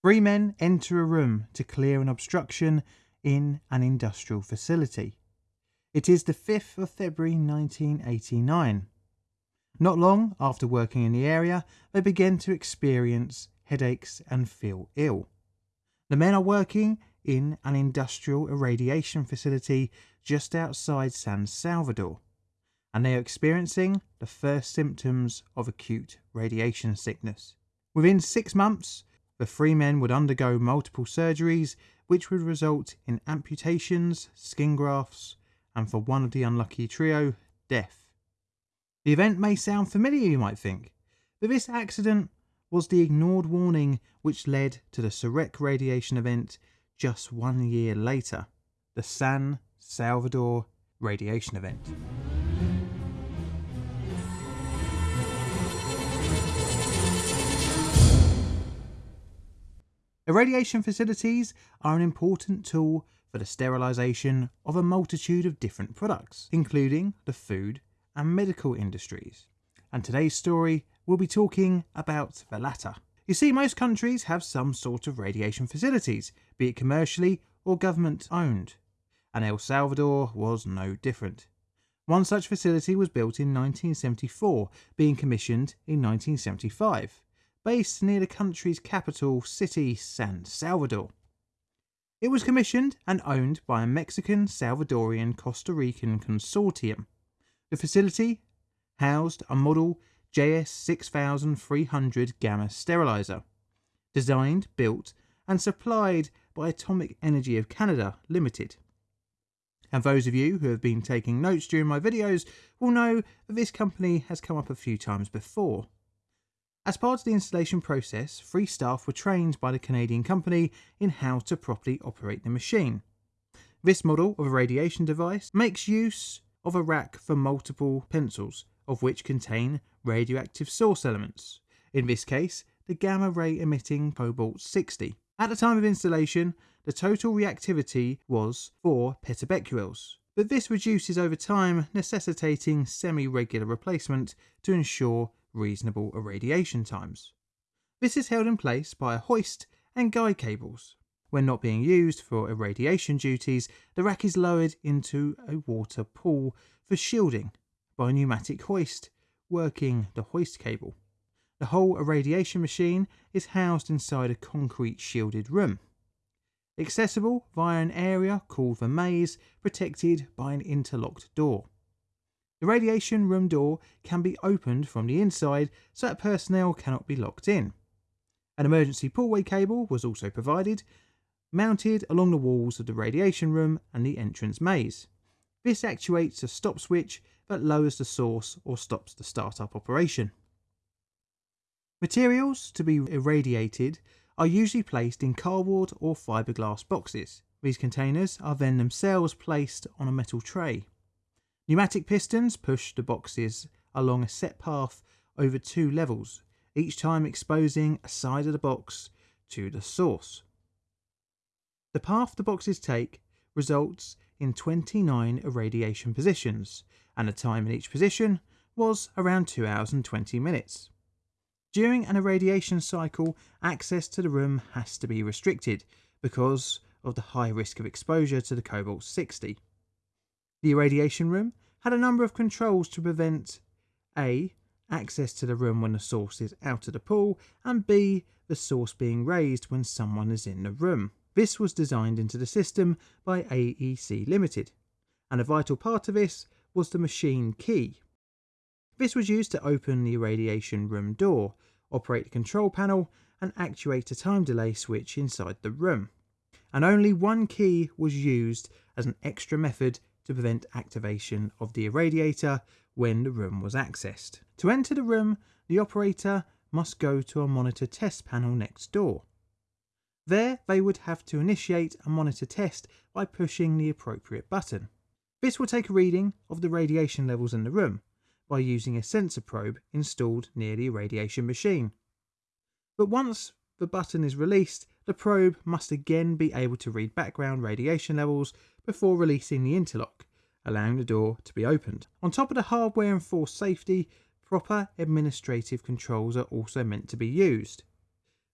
Three men enter a room to clear an obstruction in an industrial facility. It is the 5th of February 1989. Not long after working in the area, they begin to experience headaches and feel ill. The men are working in an industrial irradiation facility just outside San Salvador, and they are experiencing the first symptoms of acute radiation sickness. Within six months, the three men would undergo multiple surgeries, which would result in amputations, skin grafts, and for one of the unlucky trio, death. The event may sound familiar, you might think, but this accident was the ignored warning which led to the Soreq radiation event just one year later, the San Salvador radiation event. Irradiation facilities are an important tool for the sterilisation of a multitude of different products, including the food and medical industries. And today's story will be talking about the latter. You see, most countries have some sort of radiation facilities, be it commercially or government owned, and El Salvador was no different. One such facility was built in 1974, being commissioned in 1975 based near the country's capital city, San Salvador. It was commissioned and owned by a Mexican, Salvadorian, Costa Rican consortium. The facility housed a model JS 6300 gamma sterilizer, designed, built, and supplied by Atomic Energy of Canada Limited. And those of you who have been taking notes during my videos will know that this company has come up a few times before. As part of the installation process, three staff were trained by the Canadian company in how to properly operate the machine. This model of a radiation device makes use of a rack for multiple pencils, of which contain radioactive source elements, in this case the gamma ray emitting cobalt 60. At the time of installation, the total reactivity was 4 petabecquerels, but this reduces over time, necessitating semi-regular replacement to ensure reasonable irradiation times. This is held in place by a hoist and guide cables. When not being used for irradiation duties, the rack is lowered into a water pool for shielding by a pneumatic hoist working the hoist cable. The whole irradiation machine is housed inside a concrete shielded room, accessible via an area called the maze protected by an interlocked door. The radiation room door can be opened from the inside so that personnel cannot be locked in. An emergency pullway cable was also provided, mounted along the walls of the radiation room and the entrance maze. This actuates a stop switch that lowers the source or stops the startup operation. Materials to be irradiated are usually placed in cardboard or fiberglass boxes. These containers are then themselves placed on a metal tray. Pneumatic pistons push the boxes along a set path over two levels, each time exposing a side of the box to the source. The path the boxes take results in 29 irradiation positions, and the time in each position was around 2 hours and 20 minutes. During an irradiation cycle, access to the room has to be restricted because of the high risk of exposure to the cobalt 60. The irradiation room had a number of controls to prevent A. Access to the room when the source is out of the pool, and B. The source being raised when someone is in the room. This was designed into the system by AEC Limited, and a vital part of this was the machine key. This was used to open the irradiation room door, operate the control panel, and actuate a time delay switch inside the room. And only one key was used as an extra method to prevent activation of the irradiator when the room was accessed. To enter the room, the operator must go to a monitor test panel next door. There, they would have to initiate a monitor test by pushing the appropriate button. This will take a reading of the radiation levels in the room by using a sensor probe installed near the irradiation machine. But once the button is released, the probe must again be able to read background radiation levels before releasing the interlock, allowing the door to be opened. On top of the hardware and force safety, proper administrative controls are also meant to be used.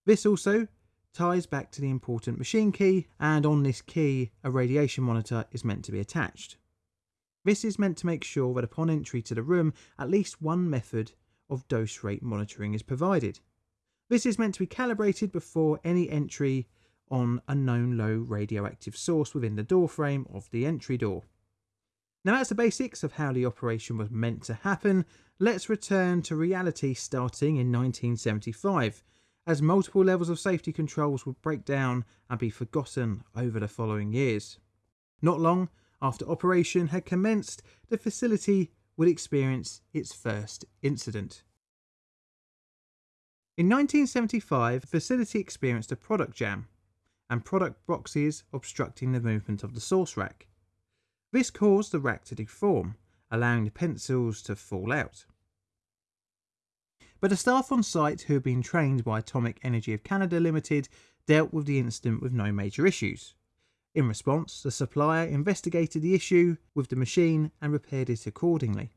This also ties back to the important machine key, and on this key, a radiation monitor is meant to be attached. This is meant to make sure that upon entry to the room, at least one method of dose rate monitoring is provided. This is meant to be calibrated before any entry on a known low radioactive source within the door frame of the entry door. Now that's the basics of how the operation was meant to happen. Let's return to reality starting in 1975, as multiple levels of safety controls would break down and be forgotten over the following years. Not long after operation had commenced, the facility would experience its first incident. In 1975, the facility experienced a product jam and product boxes obstructing the movement of the source rack. This caused the rack to deform, allowing the pencils to fall out. But the staff on site who had been trained by Atomic Energy of Canada Limited dealt with the incident with no major issues. In response, the supplier investigated the issue with the machine and repaired it accordingly.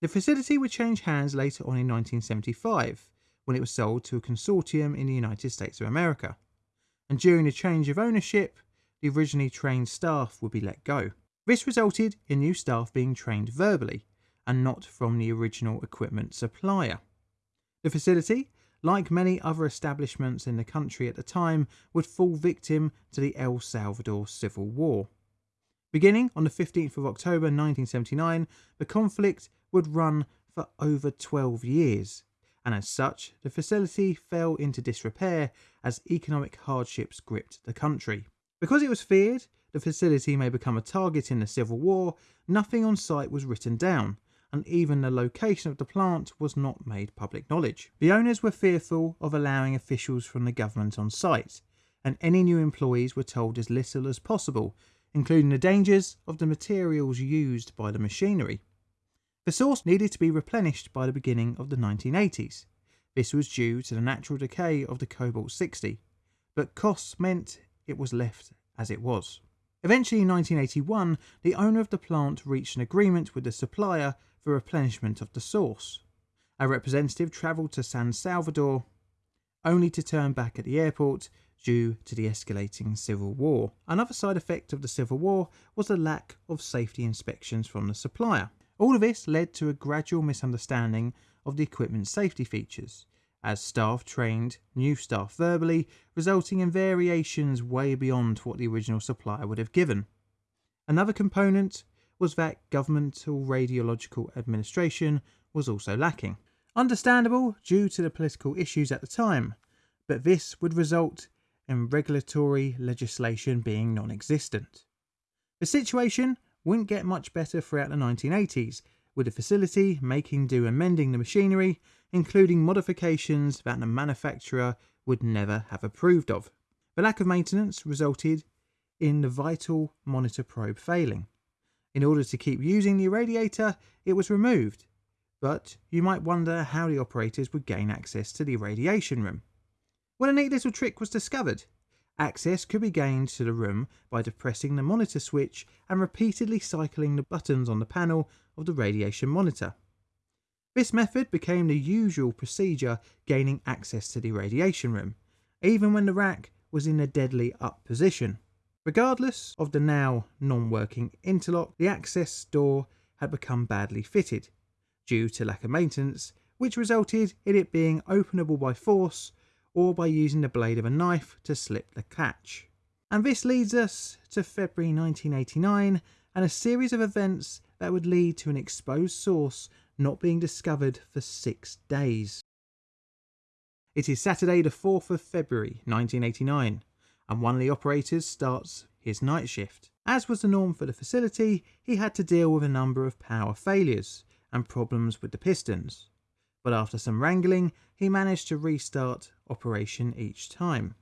The facility would change hands later on in 1975 when it was sold to a consortium in the United States of America. And during the change of ownership, the originally trained staff would be let go. This resulted in new staff being trained verbally and not from the original equipment supplier. The facility, like many other establishments in the country at the time, would fall victim to the El Salvador Civil War. Beginning on the 15th of October 1979, the conflict would run for over 12 years, and as such, the facility fell into disrepair as economic hardships gripped the country. Because it was feared the facility may become a target in the Civil War, nothing on site was written down, and even the location of the plant was not made public knowledge. The owners were fearful of allowing officials from the government on site, and any new employees were told as little as possible, including the dangers of the materials used by the machinery. The source needed to be replenished by the beginning of the 1980s. This was due to the natural decay of the Cobalt 60, but costs meant it was left as it was. Eventually in 1981, the owner of the plant reached an agreement with the supplier for replenishment of the source. A representative travelled to San Salvador, only to turn back at the airport due to the escalating civil war. Another side effect of the civil war was the lack of safety inspections from the supplier. All of this led to a gradual misunderstanding of the equipment's safety features, as staff trained new staff verbally, resulting in variations way beyond what the original supplier would have given. Another component was that governmental radiological administration was also lacking. Understandable due to the political issues at the time, but this would result in regulatory legislation being non existent. The situation wouldn't get much better throughout the 1980s, with the facility making do and mending the machinery including modifications that the manufacturer would never have approved of. The lack of maintenance resulted in the vital monitor probe failing. In order to keep using the irradiator, it was removed, but you might wonder how the operators would gain access to the irradiation room. Well, a neat little trick was discovered. Access could be gained to the room by depressing the monitor switch and repeatedly cycling the buttons on the panel of the radiation monitor. This method became the usual procedure gaining access to the radiation room, even when the rack was in a deadly up position. Regardless of the now non-working interlock, the access door had become badly fitted, due to lack of maintenance, which resulted in it being openable by force or by using the blade of a knife to slip the catch. And this leads us to February 1989 and a series of events that would lead to an exposed source not being discovered for six days. It is Saturday the 4th of February 1989 and one of the operators starts his night shift. As was the norm for the facility, he had to deal with a number of power failures and problems with the pistons. But after some wrangling, he managed to restart operation each time.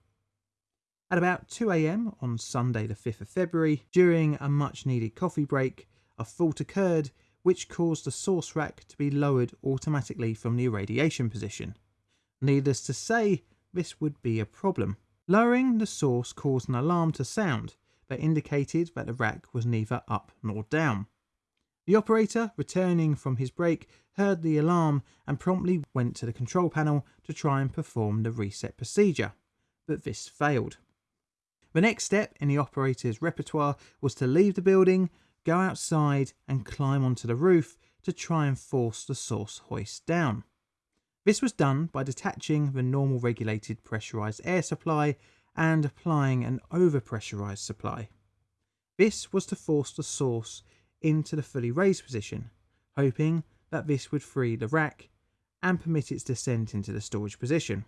At about 2am on Sunday the 5th of February, during a much needed coffee break, a fault occurred which caused the source rack to be lowered automatically from the irradiation position. Needless to say, this would be a problem. Lowering the source caused an alarm to sound that indicated that the rack was neither up nor down. The operator, returning from his break, heard the alarm and promptly went to the control panel to try and perform the reset procedure, but this failed. The next step in the operator's repertoire was to leave the building, go outside, and climb onto the roof to try and force the source hoist down. This was done by detaching the normal regulated pressurized air supply and applying an overpressurized supply. This was to force the source into the fully raised position, hoping that this would free the rack and permit its descent into the storage position.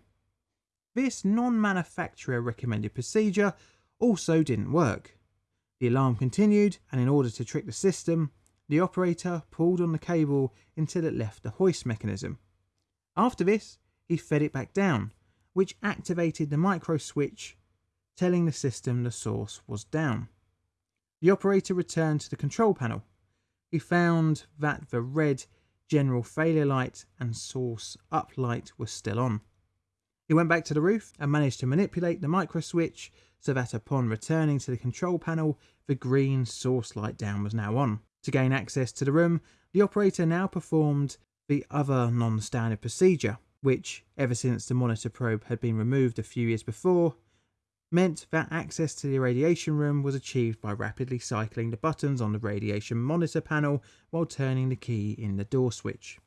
This non-manufacturer recommended procedure also didn't work. The alarm continued and in order to trick the system, the operator pulled on the cable until it left the hoist mechanism. After this, he fed it back down, which activated the micro switch, telling the system the source was down. The operator returned to the control panel. He found that the red general failure light and source up light were still on. He went back to the roof and managed to manipulate the micro switch so that upon returning to the control panel, the green source light down was now on. To gain access to the room, the operator now performed the other non-standard procedure, which, ever since the monitor probe had been removed a few years before, meant that access to the irradiation room was achieved by rapidly cycling the buttons on the radiation monitor panel while turning the key in the door switch.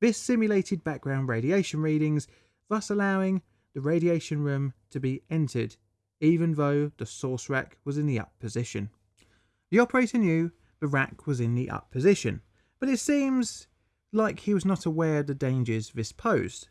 This simulated background radiation readings, thus allowing the radiation room to be entered even though the source rack was in the up position. The operator knew the rack was in the up position, but it seems like he was not aware of the dangers this posed,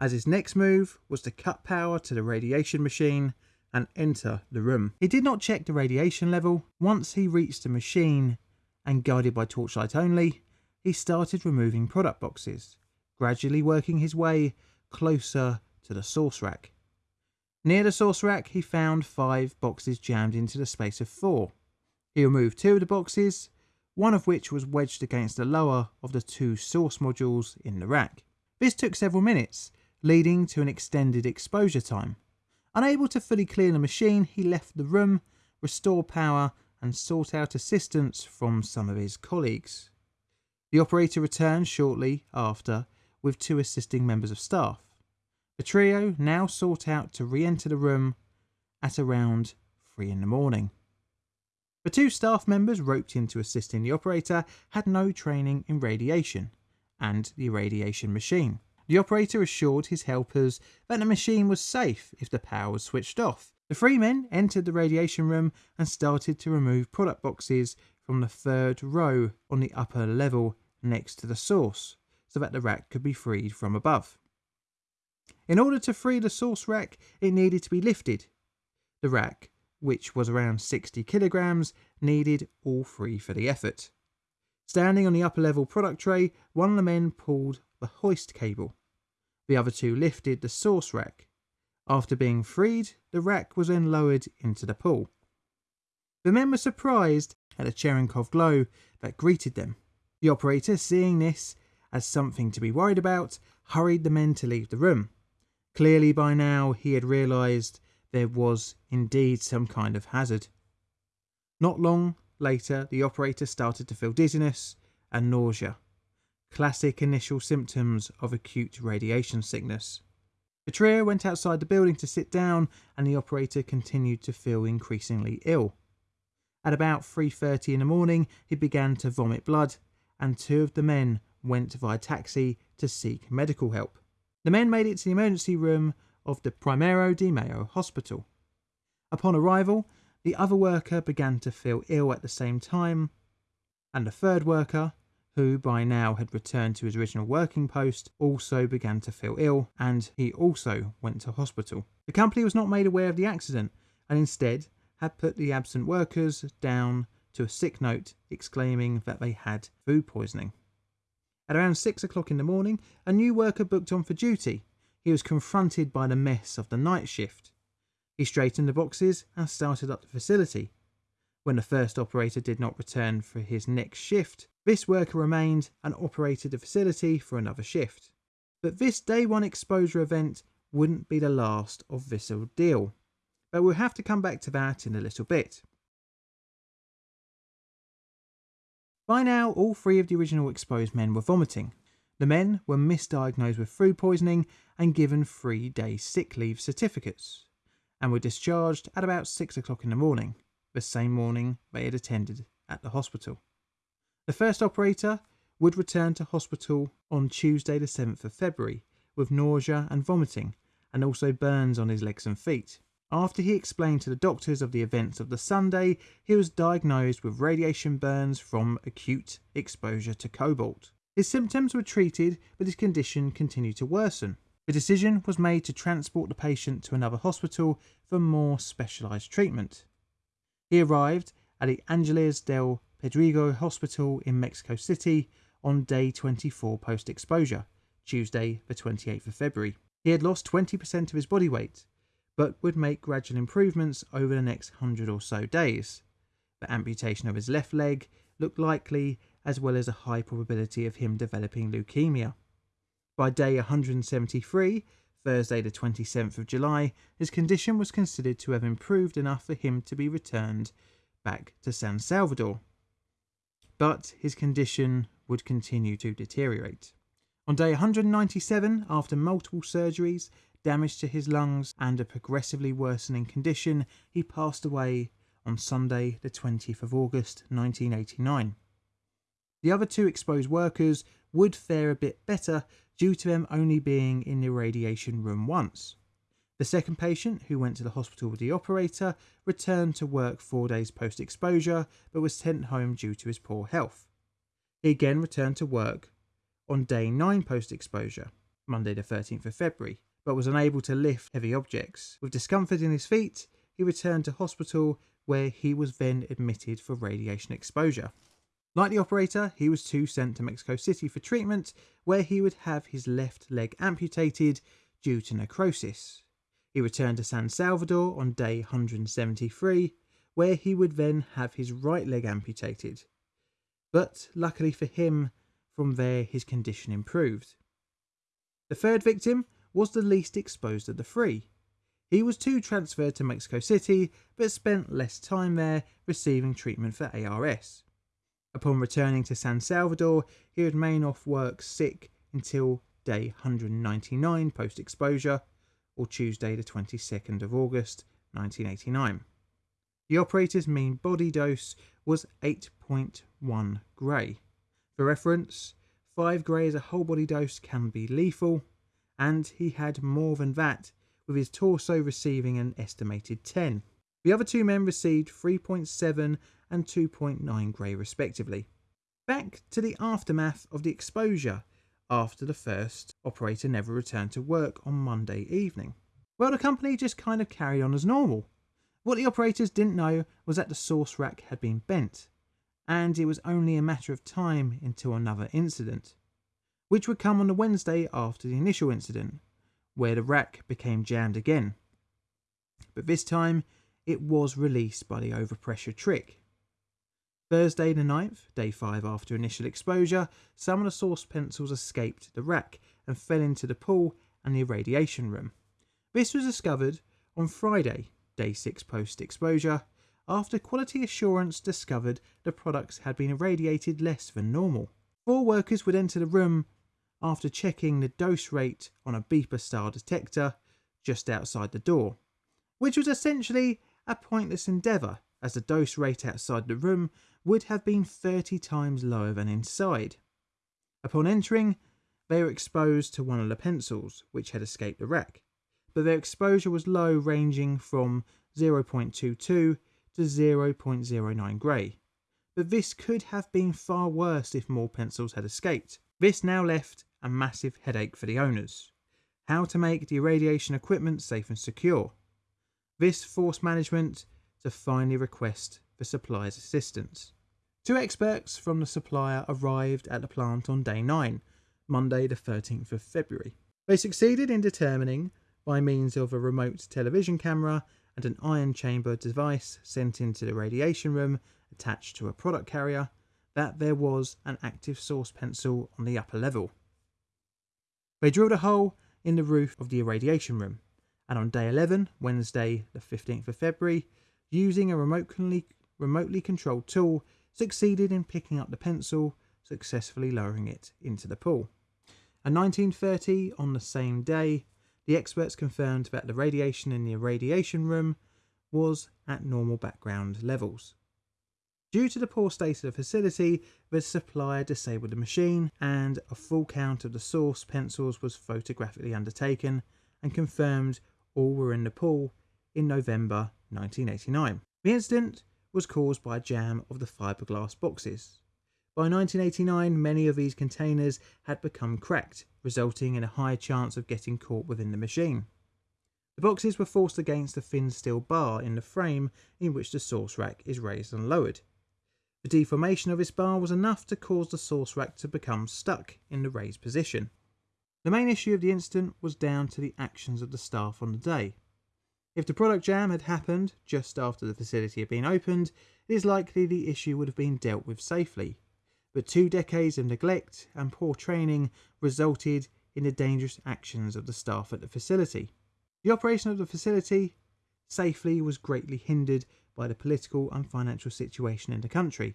as his next move was to cut power to the radiation machine and enter the room. He did not check the radiation level. Once he reached the machine and guided by torchlight only, he started removing product boxes, gradually working his way closer to the source rack. Near the source rack, he found five boxes jammed into the space of four. He removed two of the boxes, one of which was wedged against the lower of the two source modules in the rack. This took several minutes, leading to an extended exposure time. Unable to fully clear the machine, he left the room, restored power, and sought out assistance from some of his colleagues. The operator returned shortly after with two assisting members of staff. The trio now sought out to re enter the room at around three in the morning. The two staff members roped in to assist in the operator had no training in radiation and the irradiation machine. The operator assured his helpers that the machine was safe if the power was switched off. The three men entered the radiation room and started to remove product boxes from the third row on the upper level next to the source so that the rack could be freed from above. In order to free the source rack, it needed to be lifted. The rack, which was around 60 kilograms, needed all three for the effort. Standing on the upper level product tray, one of the men pulled the hoist cable. The other two lifted the source rack. After being freed, the rack was then lowered into the pool. The men were surprised at the Cherenkov glow that greeted them. The operator, seeing this as something to be worried about, hurried the men to leave the room. Clearly by now he had realised there was indeed some kind of hazard. Not long later, the operator started to feel dizziness and nausea classic initial symptoms of acute radiation sickness. Trio went outside the building to sit down and the operator continued to feel increasingly ill. At about 3.30 in the morning, he began to vomit blood and two of the men went via taxi to seek medical help. The men made it to the emergency room of the Primero de Mayo hospital. Upon arrival, the other worker began to feel ill at the same time, and the third worker, who by now had returned to his original working post, also began to feel ill and he also went to hospital. The company was not made aware of the accident and instead had put the absent workers down to a sick note exclaiming that they had food poisoning. At around six o'clock in the morning, a new worker booked on for duty. He was confronted by the mess of the night shift. He straightened the boxes and started up the facility. When the first operator did not return for his next shift, this worker remained and operated the facility for another shift. But this day one exposure event wouldn't be the last of this ordeal. But we'll have to come back to that in a little bit. By now, all three of the original exposed men were vomiting. The men were misdiagnosed with food poisoning and given three day sick leave certificates. And were discharged at about 6 o'clock in the morning, the same morning they had attended at the hospital. The first operator would return to hospital on Tuesday, the 7th of February, with nausea and vomiting, and also burns on his legs and feet. After he explained to the doctors of the events of the Sunday, he was diagnosed with radiation burns from acute exposure to cobalt. His symptoms were treated, but his condition continued to worsen. The decision was made to transport the patient to another hospital for more specialised treatment. He arrived at the Angeles del Pedregal Hospital in Mexico City on day 24 post exposure, Tuesday, the 28th of February. He had lost 20% of his body weight, but would make gradual improvements over the next 100 or so days. The amputation of his left leg looked likely, as well as a high probability of him developing leukemia. By day 173, Thursday, the 27th of July, his condition was considered to have improved enough for him to be returned back to San Salvador. But his condition would continue to deteriorate. On day 197, after multiple surgeries, damage to his lungs, and a progressively worsening condition, he passed away on Sunday, the 20th of August 1989. The other two exposed workers would fare a bit better due to them only being in the radiation room once. The second patient, who went to the hospital with the operator, returned to work four days post exposure but was sent home due to his poor health. He again returned to work on day 9 post exposure, Monday the 13th of February, but was unable to lift heavy objects. With discomfort in his feet, he returned to hospital where he was then admitted for radiation exposure. Like the operator, he was too sent to Mexico City for treatment, where he would have his left leg amputated due to necrosis. He returned to San Salvador on day 173, where he would then have his right leg amputated. But luckily for him, from there his condition improved. The third victim was the least exposed of the three. He was too transferred to Mexico City, but spent less time there receiving treatment for ARS. Upon returning to San Salvador, he would remain off work sick until day 199 post exposure, or Tuesday, the 22nd of August 1989. The operator's mean body dose was 8.1 Gray. For reference, 5 Gray as a whole body dose can be lethal, and he had more than that, with his torso receiving an estimated 10. The other two men received 3.7 and 2.9 Gray respectively. Back to the aftermath of the exposure after the first operator never returned to work on Monday evening. Well, the company just kind of carried on as normal. What the operators didn't know was that the source rack had been bent, and it was only a matter of time until another incident, which would come on the Wednesday after the initial incident, where the rack became jammed again. But this time, it was released by the overpressure trick. Thursday the 9th, day 5 after initial exposure, some of the source pencils escaped the rack and fell into the pool and the irradiation room. This was discovered on Friday, day 6 post exposure, after quality assurance discovered the products had been irradiated less than normal. Four workers would enter the room after checking the dose rate on a beeper style detector just outside the door, which was essentially a pointless endeavour as the dose rate outside the room would have been 30 times lower than inside. Upon entering, they were exposed to one of the pencils, which had escaped the wreck, but their exposure was low, ranging from 0.22 to 0.09 Gray. But this could have been far worse if more pencils had escaped. This now left a massive headache for the owners. How to make the irradiation equipment safe and secure. This forced management to finally request for supplier's assistance. Two experts from the supplier arrived at the plant on day 9, Monday the 13th of February. They succeeded in determining, by means of a remote television camera and an ion chamber device sent into the radiation room attached to a product carrier, that there was an active source pencil on the upper level. They drilled a hole in the roof of the irradiation room, and on day 11, Wednesday the 15th of February, using a remotely, remotely controlled tool, succeeded in picking up the pencil, successfully lowering it into the pool. At 19.30 on the same day, The experts confirmed that the radiation in the irradiation room was at normal background levels. Due to the poor state of the facility, the supplier disabled the machine and a full count of the source pencils was photographically undertaken and confirmed all were in the pool in November 1989. The incident was caused by a jam of the fiberglass boxes. By 1989, many of these containers had become cracked, resulting in a high chance of getting caught within the machine. The boxes were forced against a thin steel bar in the frame in which the source rack is raised and lowered. The deformation of this bar was enough to cause the source rack to become stuck in the raised position. The main issue of the incident was down to the actions of the staff on the day. If the product jam had happened just after the facility had been opened, it is likely the issue would have been dealt with safely. But two decades of neglect and poor training resulted in the dangerous actions of the staff at the facility. The operation of the facility safely was greatly hindered by the political and financial situation in the country,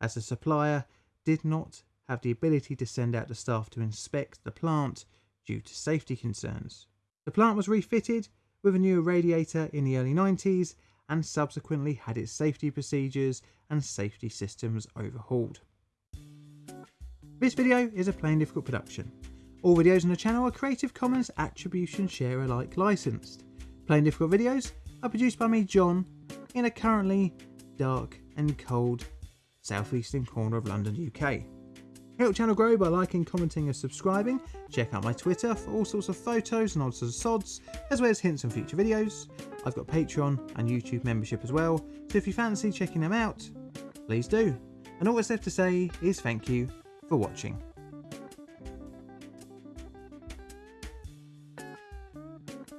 as the supplier did not have the ability to send out the staff to inspect the plant due to safety concerns. The plant was refitted with a new radiator in the early 90s and subsequently had its safety procedures and safety systems overhauled. This video is a Plain Difficult production. All videos on the channel are Creative Commons Attribution Share Alike licensed. Plain Difficult videos are produced by me, John, in a currently dark and cold southeastern corner of London, UK. Help channel grow by liking, commenting and subscribing. Check out my Twitter for all sorts of photos and odds and sods, as well as hints on future videos. I've got Patreon and YouTube membership as well, so if you fancy checking them out, please do. And all that's left to say is thank you for watching.